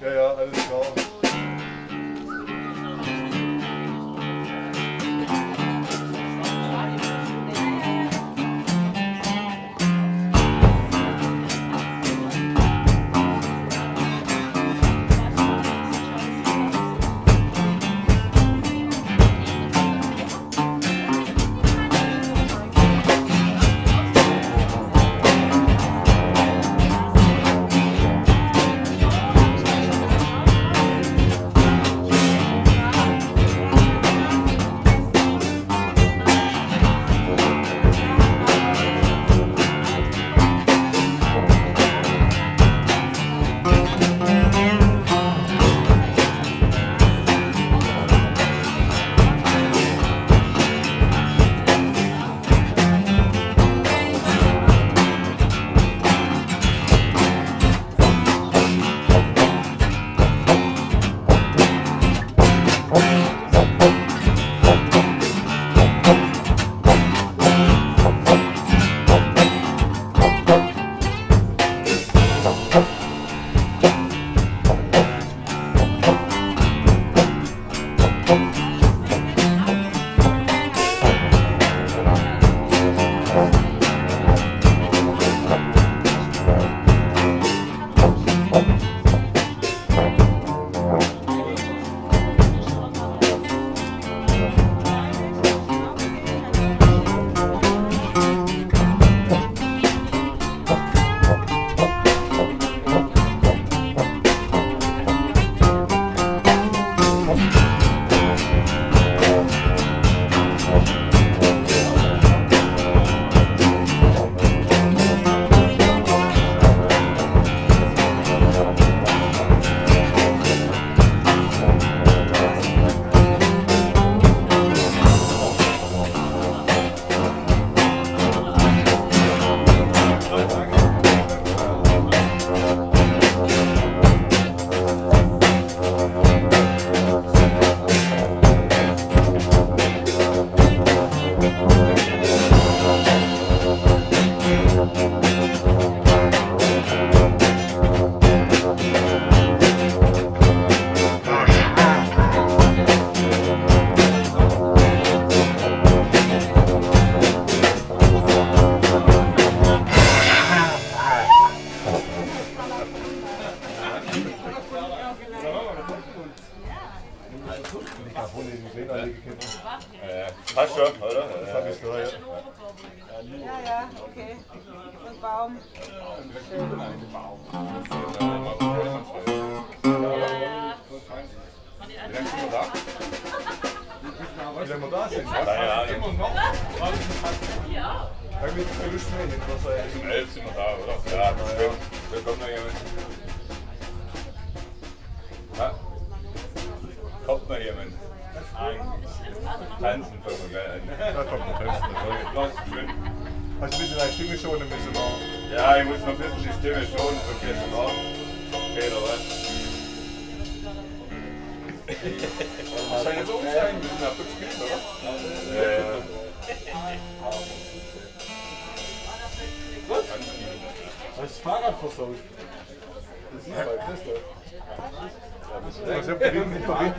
Ja,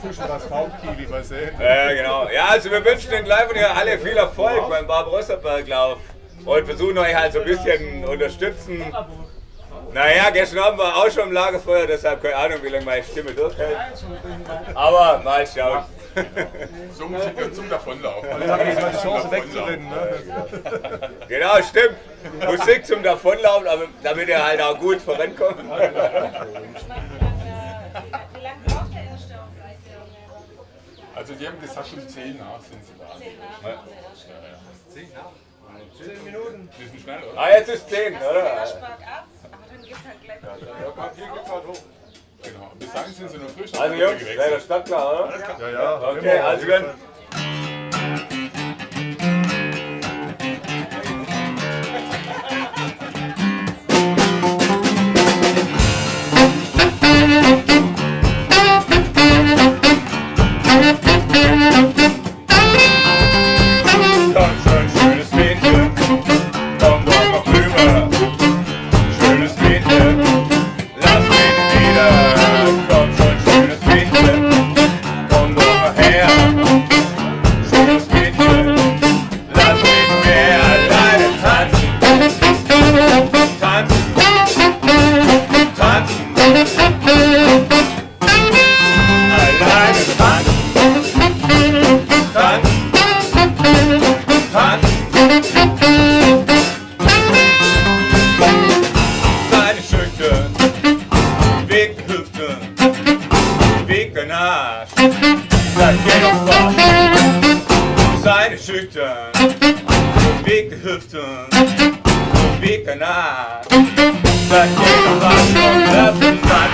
zwischen das Hauptkili, was. Ja, genau. Ja, also wir wünschen den Live und alle viel Erfolg beim Barbarossa-Berglauf und versuchen euch halt so ein bisschen unterstützen. Naja, gestern Abend war auch schon im Lagerfeuer, deshalb keine Ahnung, wie lange meine Stimme durchhält. Aber mal schauen. So Musik dann zum Davonlaufen. Jetzt habe ich mal die Chance wegzurennen. Ne? Genau, stimmt. Musik zum Davonlaufen, aber damit ihr halt auch gut vorankommt. Wie lange braucht der erste auf Also die haben gesagt, um 10 nach sind sie da. Ja. 10 Minuten. Bisschen schnell, oder? Ah, jetzt ist 10, oder? Bergab, aber dann geht's halt gleich weiter. Hier geht's halt hoch. Genau. Bis dahin sind sie noch frisch. Also Jungs, wäre der Stadt klar, oder? Ja, ja. Okay, also dann. Zijde zuchten, wikke huften, wikke naad. Dat je nog wat van leven zat.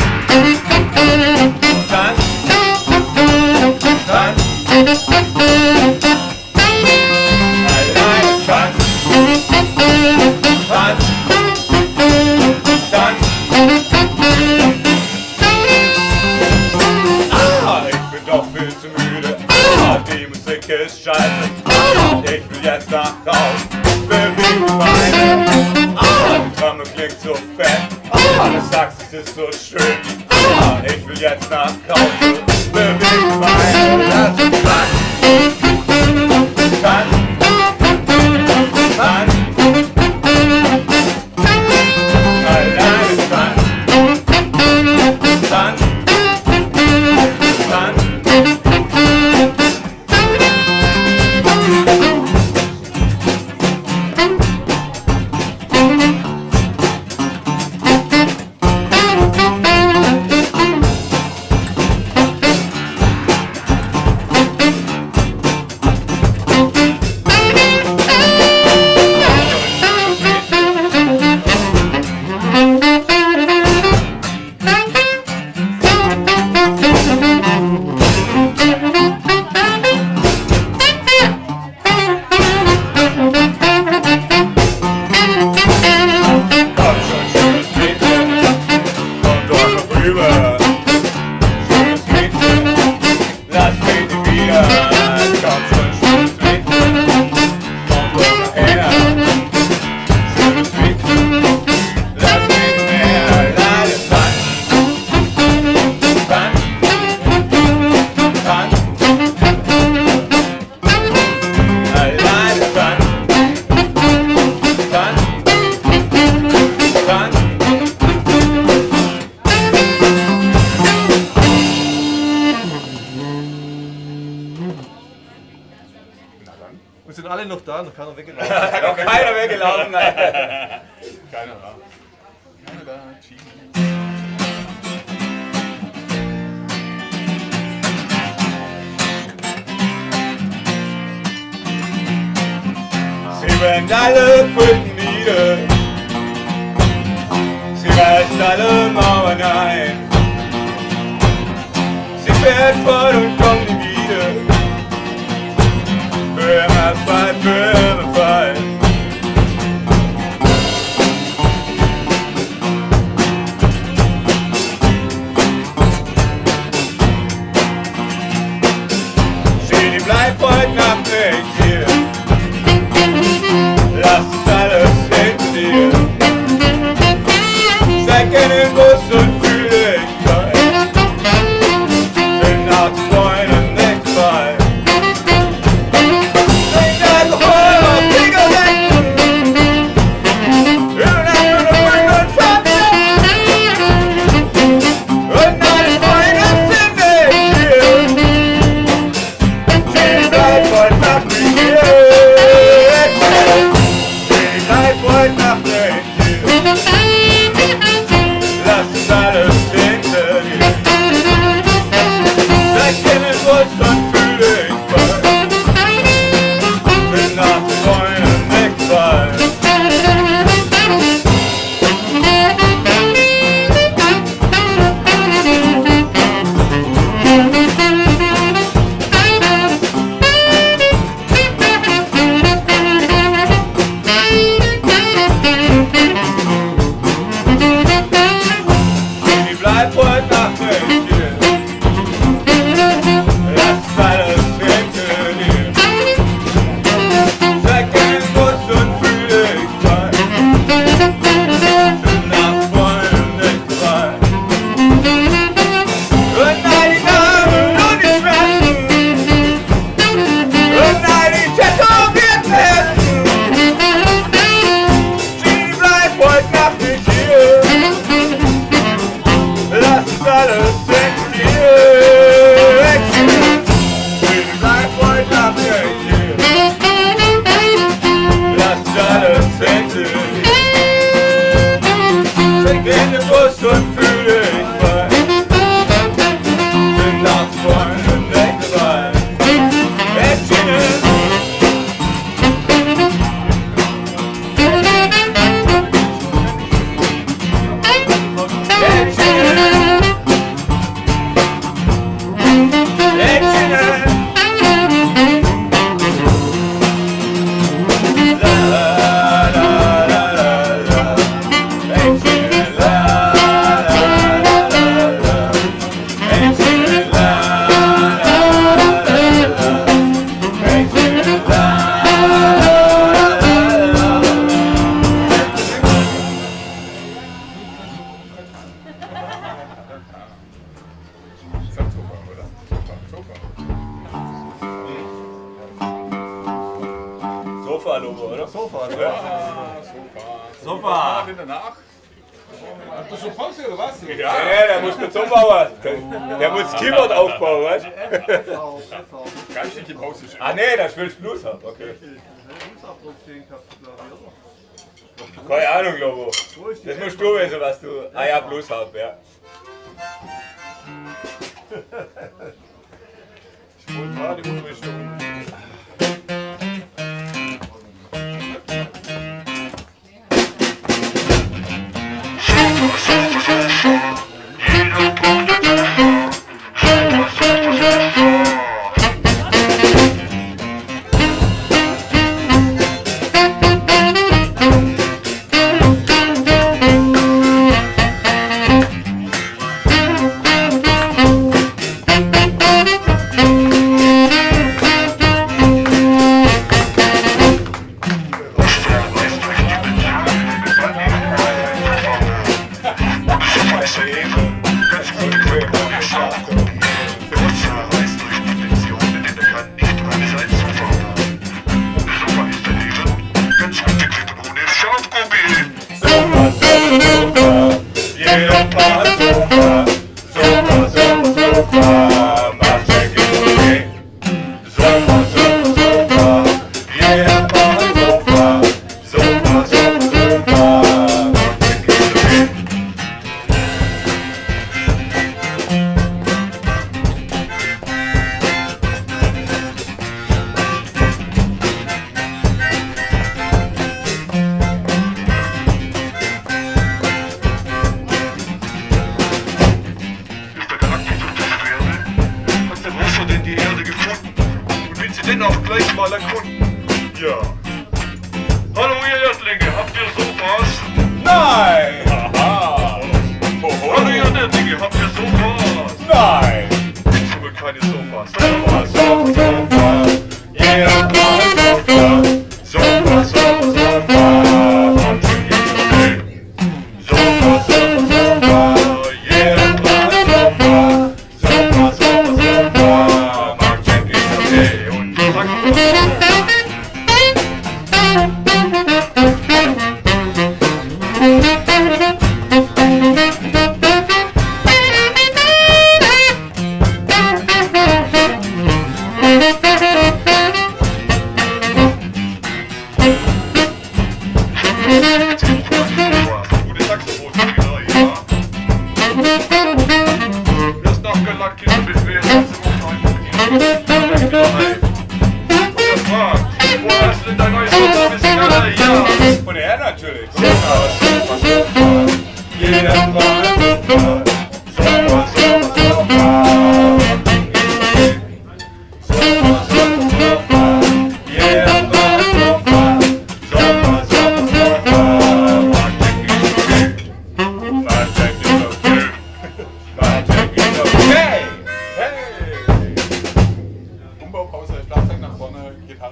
Dan, dan, dan. darauf. Beweg meine Arme, ah, Drama klingt so fett. Ah, Alles sagst, es ist so schön. Ah, ich will jetzt nach Kauf. noch da, noch keiner weggelaufen. noch keiner weggelaufen, nein. keiner da. Keiner da, Sieben alle fünf das Keyboard aufbauen, weißt du? Ganz nicht die Pause. Ah nee, da spielst du Blues ab, okay. Keine Ahnung, Lobo. Das musst du wissen, was du... Ah ja, Blues hab, ja. Ich wollte gerade, wo du bist.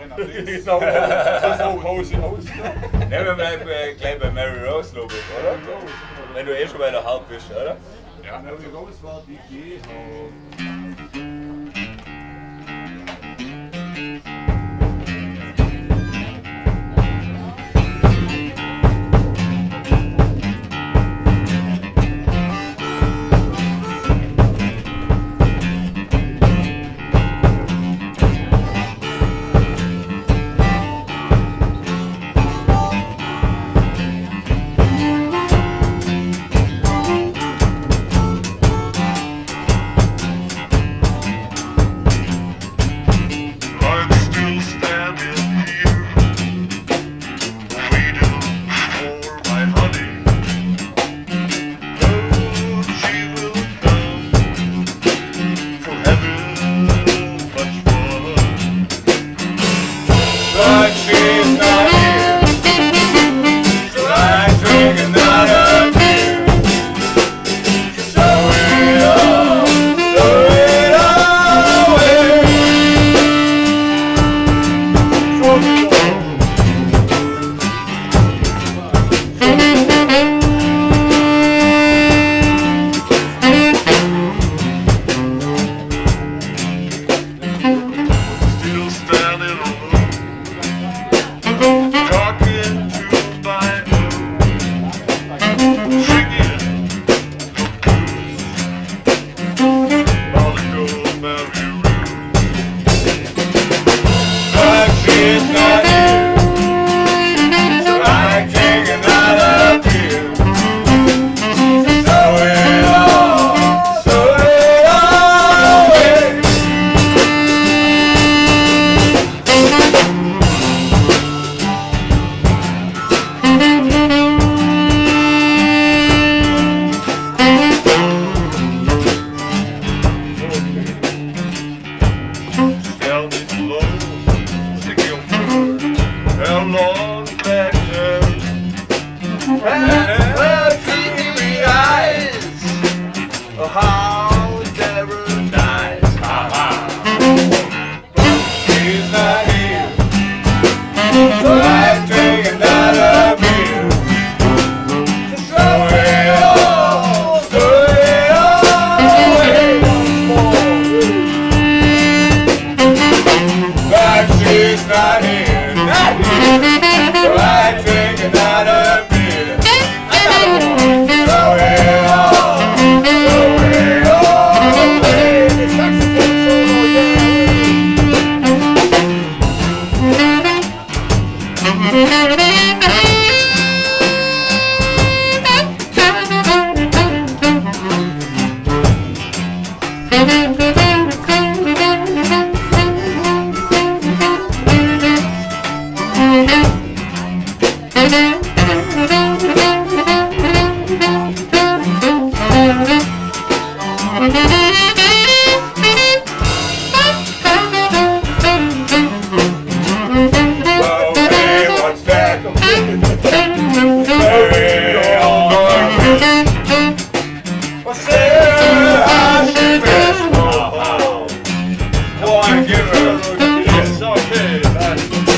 nach links. genau. so Rose aus. Wir bleiben äh, gleich bei Mary Rose, logisch, oder? Wenn du eh schon bei der Haupt bist, oder? Ja. Mary Rose war die Gehaupt. Yes, okay, man.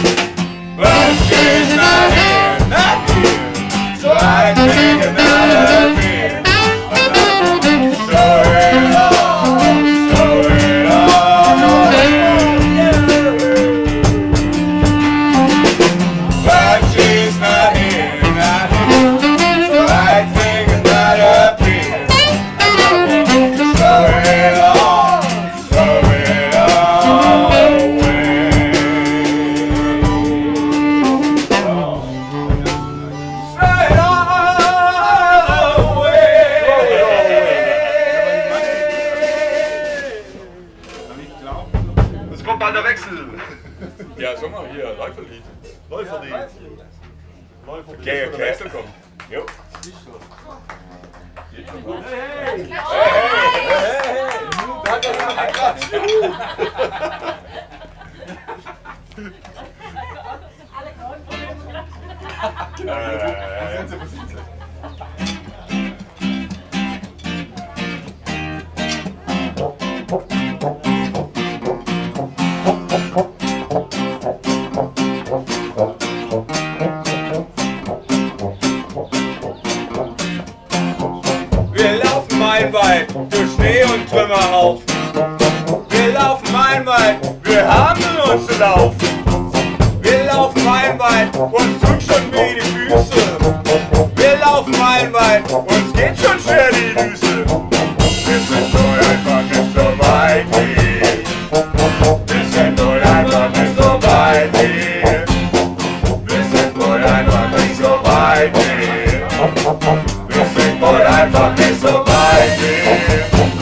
They say, but I thought they survived it.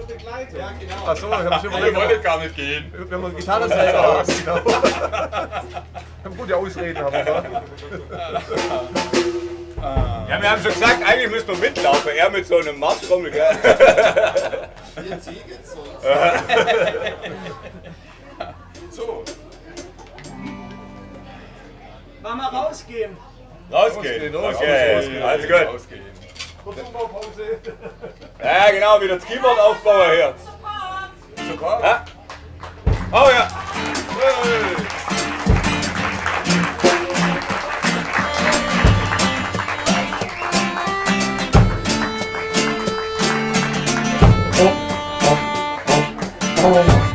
schon begleitet. Ja, genau. Achso, ich habe schon überlegt. Ihr wolltet gar nicht gehen. Wir haben eine Gitarre selber. genau. Wir haben gute Ausreden, haben wir. Ja, wir haben schon gesagt, eigentlich müssen wir mitlaufen. Er mit so einem Marschtrommel, gell? Wir ziehen jetzt so. So. Mal mal rausgehen. Rausgehen, rausgehen. okay. Rausgehen. Also gut. Rausgehen. Kurze Umbaupause. Ja, genau, wieder das Keyboard aufbauen hier. Super. Ja. Oh ja. Hey. Oh. oh, oh, oh.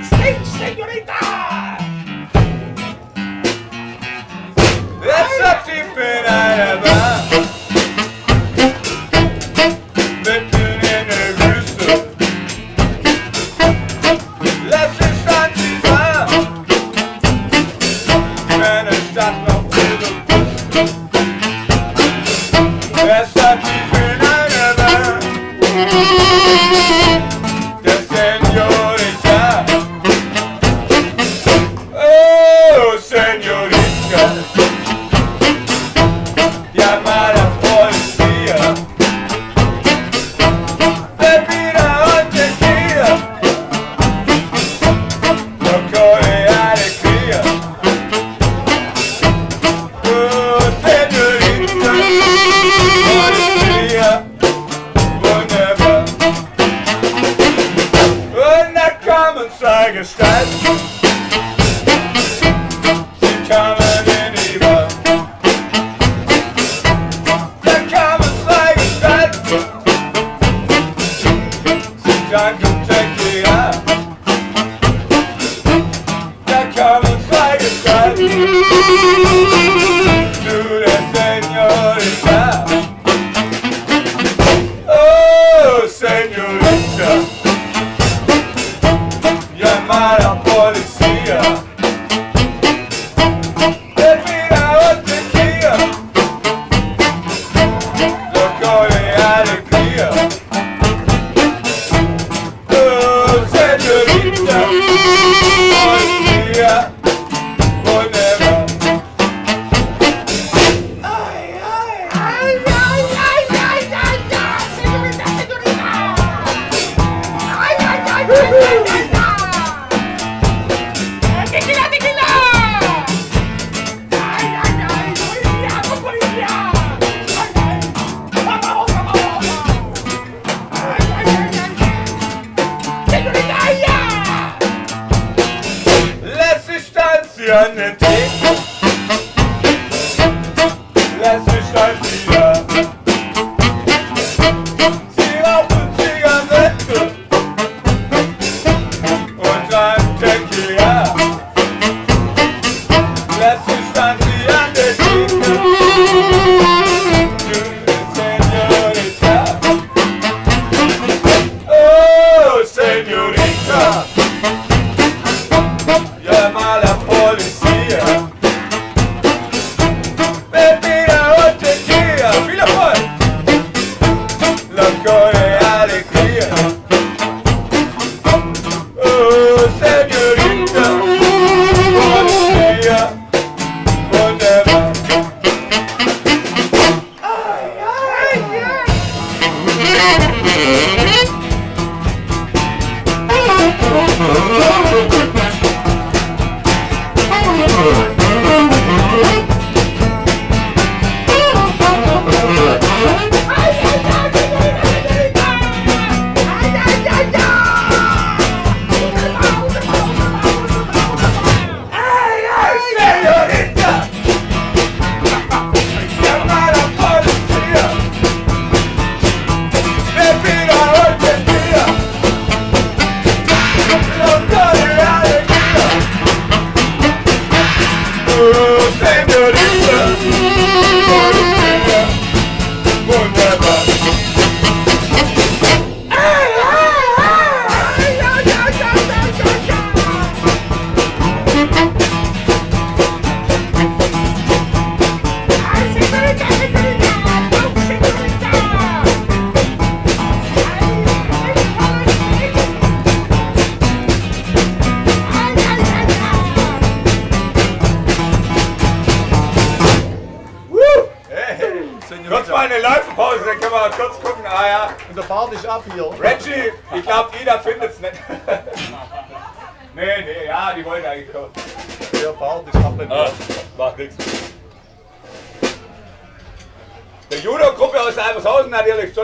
Jetzt hat die in einer Bar.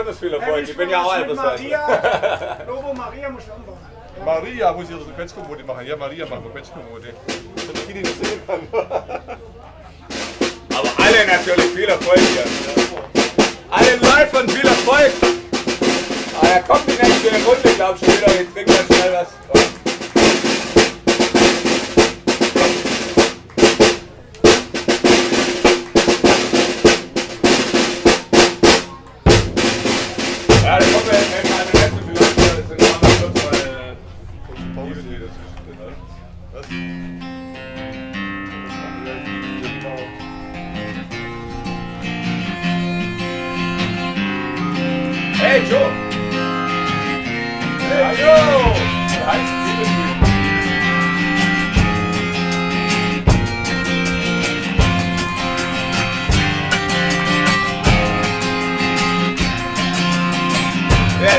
ganz viel Erfolg. Ich, bin ja auch alt. Maria, Lobo Maria muss ich umbauen. Maria muss ich das Quetschkommode machen. Ja, Maria macht eine Quetschkommode. Damit die nicht sehen kann.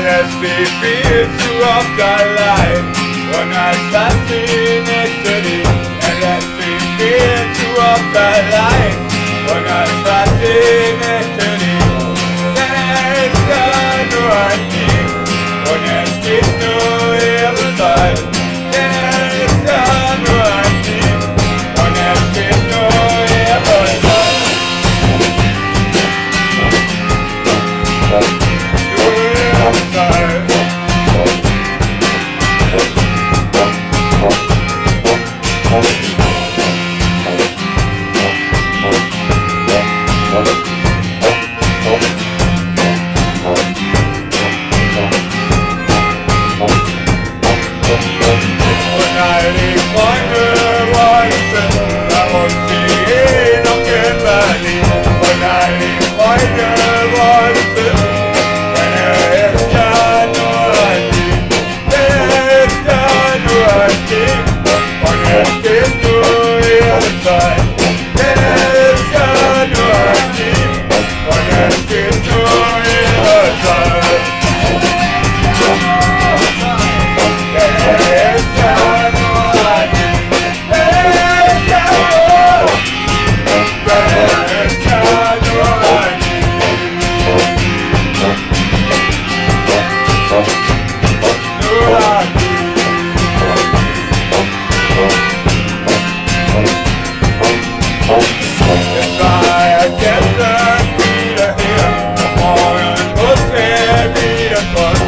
let us be free to walk our life on our Saturday yesterday. And let's be free to walk our life on our Saturday yesterday. There is no no our team, on our no ill side. apart.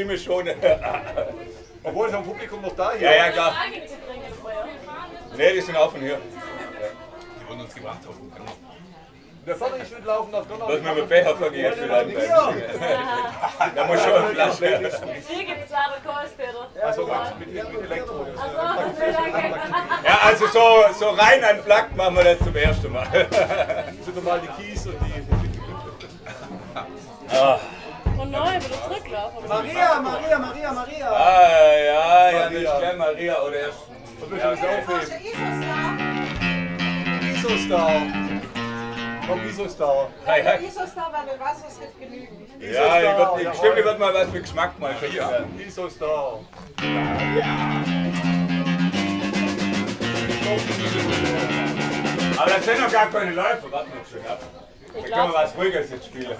Stimme schonen. Obwohl ist am Publikum noch da hier. Ja, ja, klar. Ne, die sind auch von hier. Die wurden uns gebracht haben. Der Vater ist mitlaufen auf Donner. Lass mal mit Becher vergeht vielleicht. Da muss schon eine Flasche. Hier gibt es keins, Peter. Also mit, mit Elektro. Also. Ja, also so, so rein an Plug machen wir das zum ersten Mal. Sind normal die Kies und die. Und neu, wieder zurücklaufen. Maria, Maria, Maria, Maria. Ah, ja, ja, nicht gern Maria oder erst. Und wir können es aufheben. Isostar. Isostar. Komm, Isostar. Ja, ja, Isostar, weil wir Wasser es nicht genügen. ja ich wird, ich, stimmt, ich wird mal was mit Geschmack mal ja. Isostar. Aber das sind noch gar keine Läufe, warte noch schön ab. Können wir was ruhiges jetzt spielen. Ist,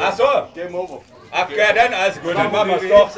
Ach so, Game over. ach ja, dann also gut, dann machen wir es doch.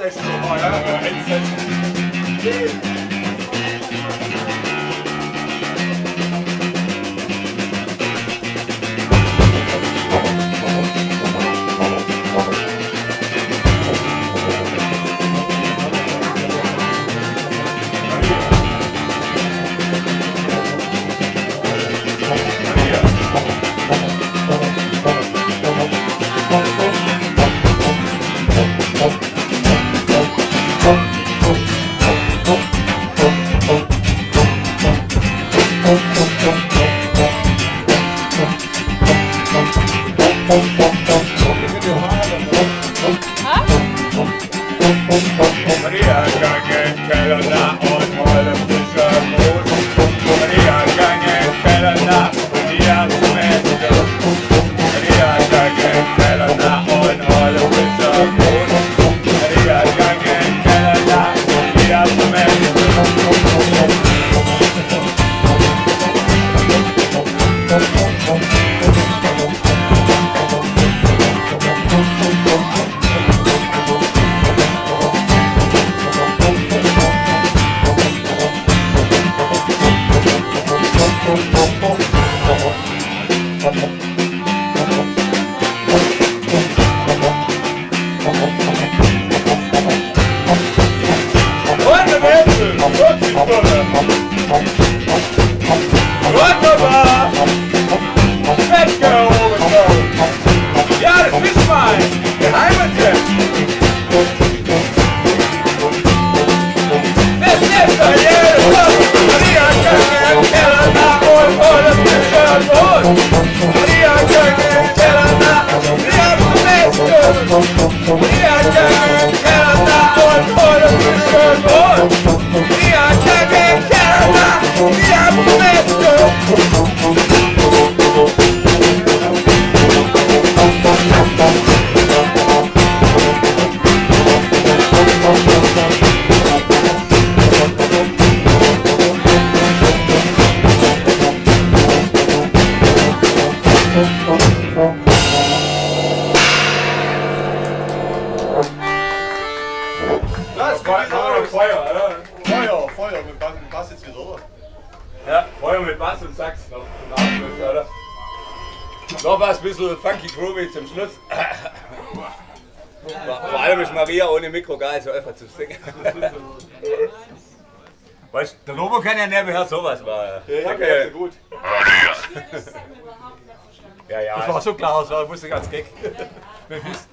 Lobo kann ja nebenher sowas machen. Ja, ja, ja, kann- gut. ja, ja. Das war schon klar, das war wusste ganz gag.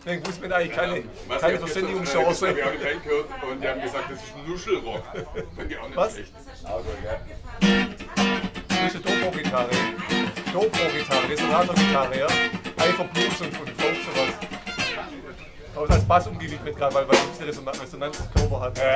Deswegen wusste man eigentlich keine, keine Verständigungschance. Wir haben die Band gehört und die haben gesagt, das ist Nuschelrock. Fand ich auch nicht Was? schlecht. Also, ja. Das ist eine Dobro-Gitarre. Dobro-Gitarre, Resonator-Gitarre, ja. Einfach Blues und, und Folk sowas. Aber als Bass umgewickelt gerade, weil weil es eine Resonanz, Resonanzkörper hat. Ja.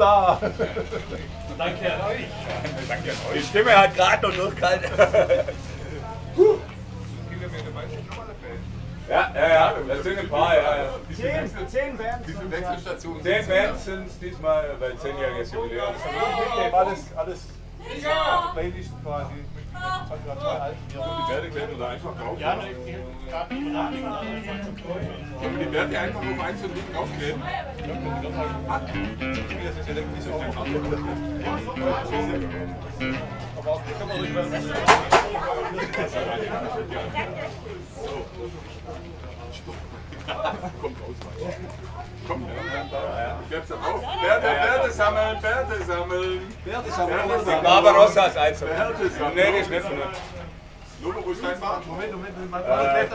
der Joe ist noch da. Danke an euch. Die Stimme hat gerade noch durchgehalten. Ja, ja, ja, das sind ein paar, ja, ja. Zehn, zehn Bands. Wie viele Wechselstationen Zehn Bands sind es diesmal bei zehnjähriges Jubiläum. Mitnehmen, alles, alles die einfach auf eins und links draufkleben? Das ist ja der nicht so Aber auch, kann man rückwärts. Kommt raus. Komm, ich hab's auf. Werte, Werte sammeln, Werte sammeln. Werte sammeln. Barbarossa ist eins. Nee, die ist nicht von uns. Logo, wo steht Moment, Moment, Moment. Äh, äh,